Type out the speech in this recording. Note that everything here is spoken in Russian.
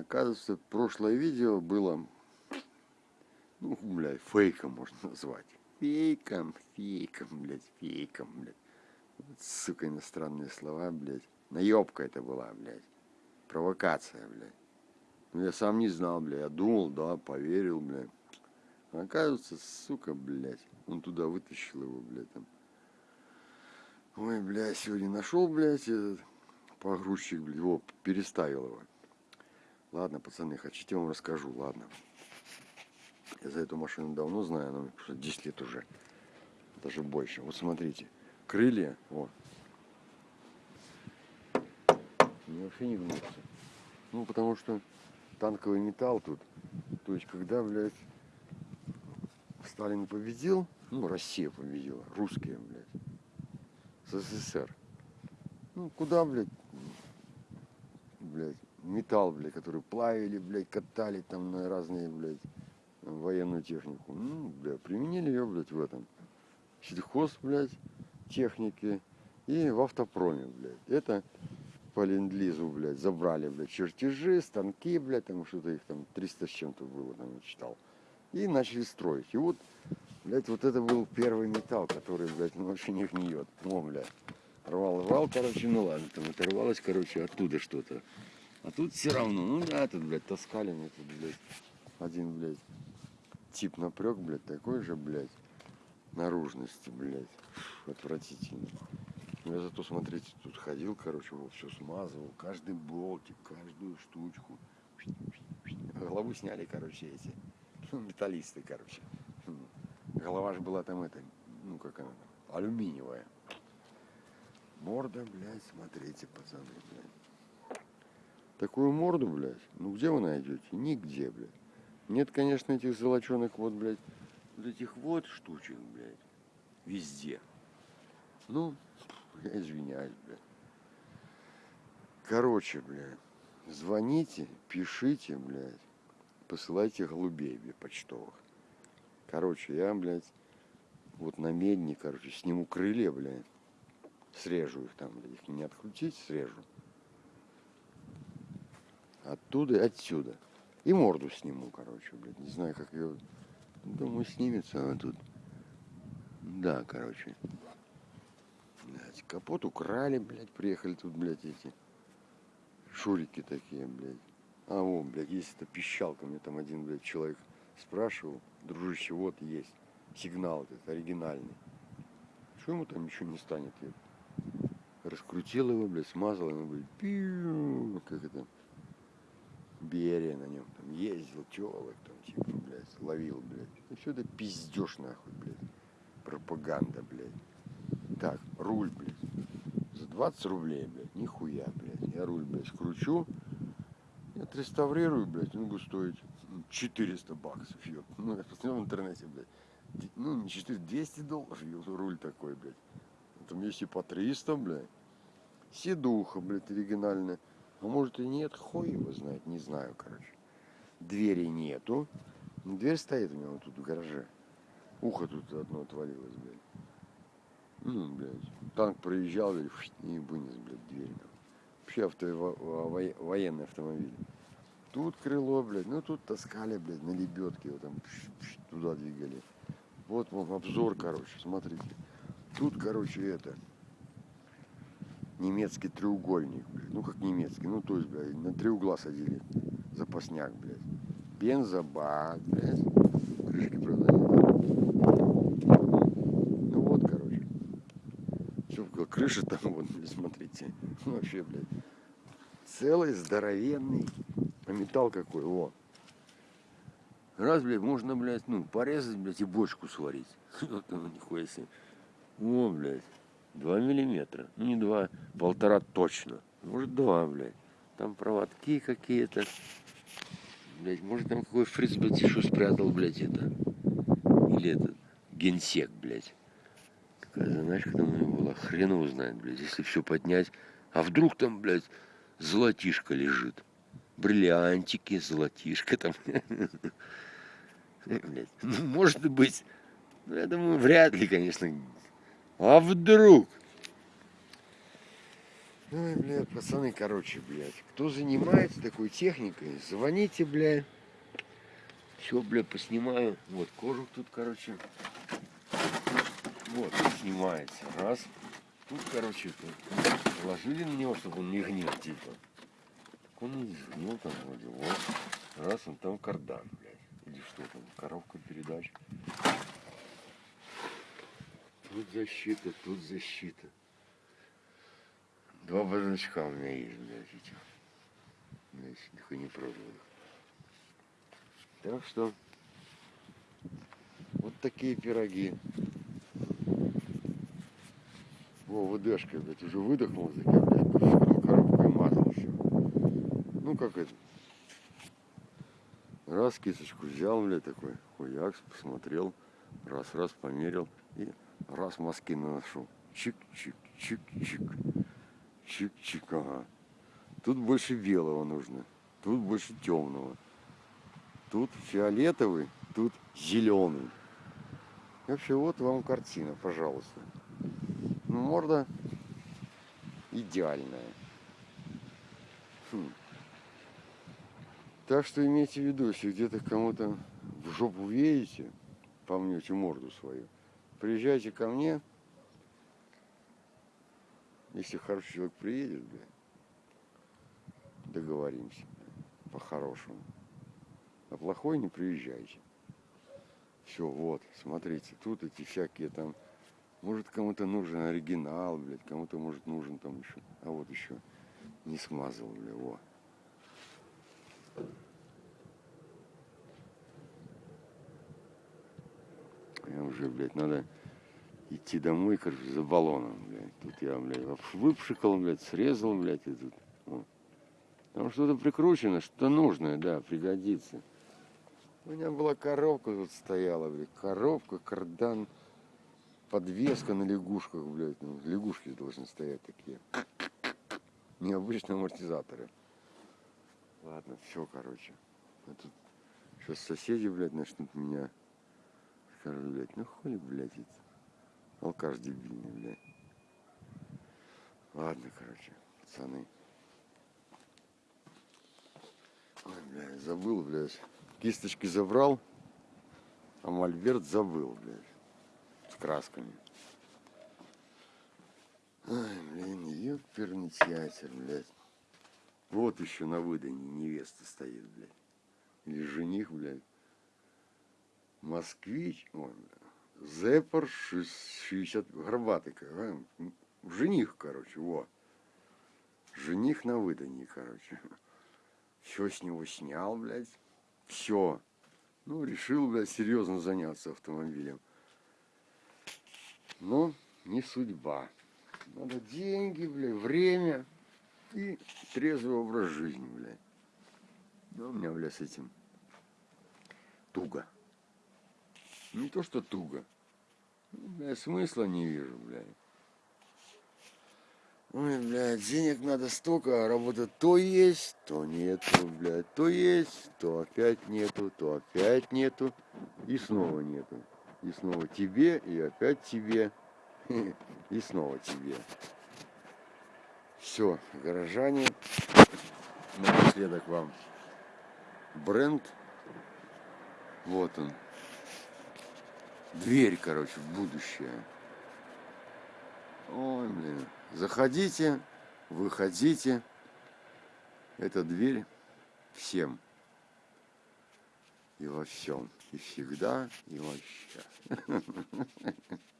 Оказывается, прошлое видео было, ну, блядь, фейком можно назвать. Фейком, фейком, блядь, фейком, блядь. Сука, иностранные слова, блядь. Наебка это была, блядь. Провокация, блядь. Ну, я сам не знал, блядь. Я думал, да, поверил, блядь. Оказывается, сука, блядь. Он туда вытащил его, блядь, там. Ой, блядь, сегодня нашел, блядь, этот погрузчик, блядь, его переставил его. Ладно, пацаны, хотите, я вам расскажу, ладно. Я за эту машину давно знаю, она мне 10 лет уже, даже больше. Вот смотрите, крылья, вот. Они вообще не гнутся. Ну, потому что танковый металл тут. То есть, когда, блядь, Сталин победил, ну, Россия победила, русские, блядь, СССР. Ну, куда, блядь, металл, блядь, который плавили, блядь, катали там на разные, блядь, военную технику. Ну, блядь, применили ее, блядь, в этом. Сельхоз, блядь, техники и в автопроме, блядь. Это по ленд блядь, забрали, блядь, чертежи, станки, блядь, там что-то их там 300 с чем-то было, там читал. И начали строить. И вот, блядь, вот это был первый металл, который, блядь, ну, вообще не гниет. О, блядь. Рвал, рвал, короче, ну ладно, там оторвалось, короче, оттуда что-то. А тут все равно, ну да, тут, блядь, таскали мне тут, блядь, один, блядь, тип напрек, блядь, такой же, блядь, наружности, блядь, отвратительно. Я зато, смотрите, тут ходил, короче, вот все смазывал, каждый болтик, каждую штучку. Голову сняли, короче, эти, ну, металлисты, короче. Голова же была там, это, ну, как она там, алюминиевая. Морда, блядь, смотрите, пацаны, блядь. Такую морду, блядь, ну где вы найдете? Нигде, блядь. Нет, конечно, этих золоченых вот, блядь, вот этих вот штучек, блядь, везде. Ну, я извиняюсь, блядь. Короче, блядь, звоните, пишите, блядь, посылайте голубей, блядь, почтовых. Короче, я, блядь, вот на медне, короче, сниму крылья, блядь, срежу их там, блядь, их не открутить, срежу. Оттуда отсюда. И морду сниму, короче, блядь. Не знаю, как ее... Думаю, снимется она тут. Да, короче. Блядь, капот украли, блядь, приехали тут, блядь, эти шурики такие, блядь. А, о, блядь, есть эта пищалка. Мне там один, блядь, человек спрашивал. Дружище, вот есть сигнал этот оригинальный. Что ему там ничего не станет? Я раскрутил его, блядь, смазал ему, блядь, пиу, как это, Берия на нем там ездил, телок там, типа, блядь, ловил, блядь. И все это пиздешь нахуй, блядь. Пропаганда, блядь. Так, руль, блядь. За 20 рублей, блядь, нихуя, блядь. Я руль, блядь, скручу, я отреставрирую, блядь, он будет стоить 400 баксов, ёб. Ну, я посмотрел в интернете, блядь. Ну, не 400, 200 долларов, ёб, руль такой, блядь. Там есть и по 300, блядь. Седуха, блядь, оригинальная. А может и нет, хуй его знает, не знаю, короче. Двери нету. Дверь стоит у него тут в гараже. Ухо тут одно отвалилось, блядь. Ну, блядь. Танк проезжал, блядь, и вынес, блядь, дверь. Вообще авто, во, военный автомобиль. Тут крыло, блядь, ну тут таскали, блядь, на лебедке его там туда двигали. Вот вам обзор, короче, смотрите. Тут, короче, это, немецкий треугольник, блядь. Ну как немецкий, ну то есть, блядь, на три угла садили. Запасняк, блядь. Бензобак, блядь. Крышки, правда, Ну вот, короче. Все, крыша там, вот, смотрите. Ну, вообще, блядь. Целый, здоровенный. А металл какой, о. Раз, блядь, можно, блядь, ну, порезать, блядь, и бочку сварить. Вот оно, нихуя себе. О, блядь. Два миллиметра. Ну не два, полтора точно. Может два, блядь. Там проводки какие-то. Блядь, может там какой фриц, блядь, еще спрятал, блядь, это. Или этот генсек, блядь. Какая заначка там у него была. Хрен его знает, блядь, если все поднять. А вдруг там, блядь, золотишко лежит. Бриллиантики, золотишко там. Ну, может быть. Ну, я думаю, вряд ли, конечно, а вдруг? Ой, блядь, пацаны, короче, блядь. Кто занимается такой техникой, звоните, блядь. Все, блядь, поснимаю. Вот кожух тут, короче. Вот, снимается. Раз. Тут, короче, положили на него, чтобы он не гнил, типа. Так он не сгнил там вроде. Вот. Раз, он там кардан, блядь. Или что там, коробка передач. Тут защита, тут защита. Два бардачка у меня есть, блядь, этих. Блядь, их и не проданных. Так что вот такие пироги. Во, ВДшка, блядь, уже выдохнул, таки, блядь, вскрыл коробку и мазал все. Ну, как это. Раз кисточку взял, блядь, такой, хуякс, посмотрел, раз-раз померил и раз мазки наношу. Чик-чик-чик-чик. Чик-чик, ага. Тут больше белого нужно, тут больше темного. Тут фиолетовый, тут зеленый. Вообще, вот вам картина, пожалуйста. Ну, морда идеальная. Хм. Так что имейте в виду, если где-то кому-то в жопу видите, помнете морду свою, приезжайте ко мне. Если хороший человек приедет, бля, договоримся по-хорошему. А плохой не приезжайте. Все, вот, смотрите, тут эти всякие там, может кому-то нужен оригинал, блядь, кому-то может нужен там еще, а вот еще не смазал, бля, во. Я уже, блядь, надо идти домой, короче, за баллоном, блядь. Тут я, блядь, выпшикал, блядь, срезал, блядь, и тут. Вот. Там что-то прикручено, что-то нужное, да, пригодится. У меня была коробка тут стояла, блядь. Коробка, кардан, подвеска на лягушках, блядь. Ну, лягушки должны стоять такие. Необычные амортизаторы. Ладно, все, короче. А тут сейчас соседи, блядь, начнут меня. Скажут, блядь, ну хули, блядь, это. Алкаш дебильный, блядь. Ладно, короче, пацаны. Ой, блядь, забыл, блядь. Кисточки забрал, а мольберт забыл, блядь, с красками. Ай, блин, ёперный театр, блядь. Вот еще на выдане невеста стоит, блядь. Или жених, блядь. Москвич, блядь. Зепар 60, горбатый, жених, короче, во. Жених на выдании, короче. Все с него снял, блядь. Все. Ну, решил, блядь, серьезно заняться автомобилем. Но не судьба. Надо деньги, блядь, время и трезвый образ жизни, блядь. Да у меня, блядь, с этим туго. Не то, что туго. Бля, смысла не вижу, блядь. Ой, блядь, денег надо столько, а работа то есть, то нету, блядь, то есть, то опять нету, то опять нету, и снова нету. И снова тебе, и опять тебе, и снова тебе. Все, горожане, напоследок вам бренд. Вот он. Дверь, короче, в будущее. Ой, блин. Заходите, выходите. Это дверь всем. И во всем. И всегда, и вообще.